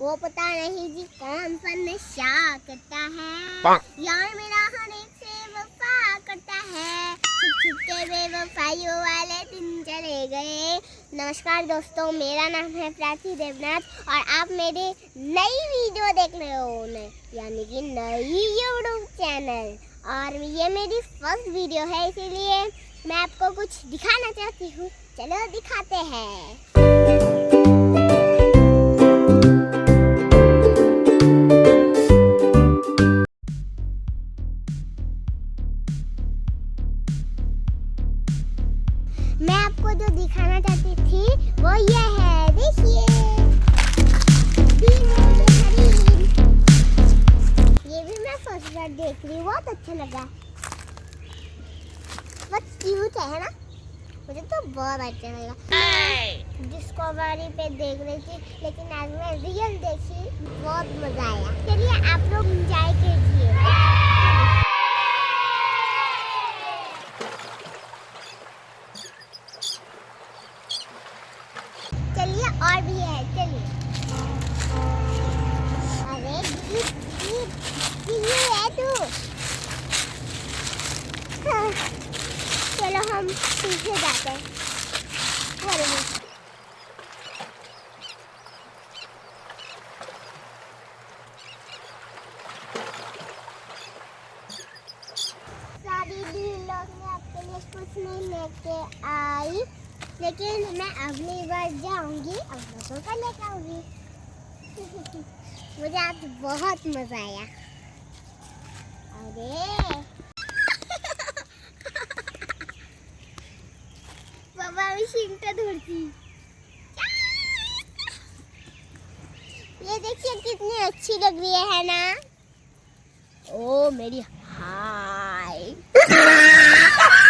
वो पता नहीं जी कौन सा नशा करता है। यार मेरा हर एक से वफा करता है। छुप छुप के बेवफाइयों वाले दिन चले गए। नमस्कार दोस्तों मेरा नाम है प्राची देवनाथ और आप मेरी नई वीडियो देख रहे हो यानी कि नई यूट्यूब चैनल और ये मेरी फ़र्स्ट वीडियो है इसीलिए मैं आपको कुछ दिखाना चाहती हूँ। चलो दिखाते हैं। मैं आपको जो दिखाना चाहती थी वो ये है देखिए। ये भी मैं फ़र्स्ट बार देख रही हूँ बहुत अच्छा लगा बहुत क्यूट है ना? मुझे तो बहुत अच्छा लगा। डिस्कवरी पे देख रही थी लेकिन आज मैं रियल देखी बहुत मज़ा आया चलिए आप लोग इंजॉय कीजिए चलिए और भी है चलिए। अरे ये है तू। हाँ, चलो हम पीछे जाते हैं। लोग नहीं लेके आई। लेकिन मैं अगली बार जाऊँगी, अब लोगों का लेकर आऊँगी। मुझे आज बहुत मज़ा आया। अरे। बाबा मी शिंकटा धरती ये देखिए कितनी अच्छी लग रही है ना? ओ, मेरी हाय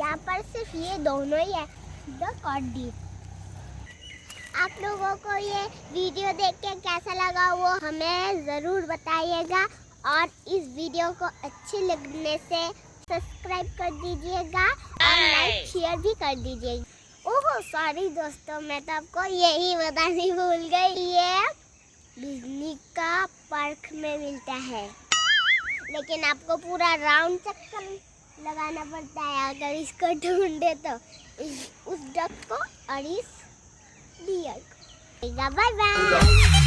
यहाँ पर सिर्फ़ ये दोनों ही है द कॉडी आप लोगों को ये वीडियो देख के कैसा लगा वो हमें ज़रूर बताइएगा और इस वीडियो को अच्छे लगने से सब्सक्राइब कर दीजिएगा और लाइक शेयर भी कर दीजिएगा। ओह सॉरी दोस्तों मैं तो आपको यही बतानी भूल गई। ये बिजली का पार्क में मिलता है। लेकिन आपको पूरा राउंड चक्कर लगाना पड़ता है, अगर इसको ढूंढे तो। उस डक को और इस डियर को। Bye bye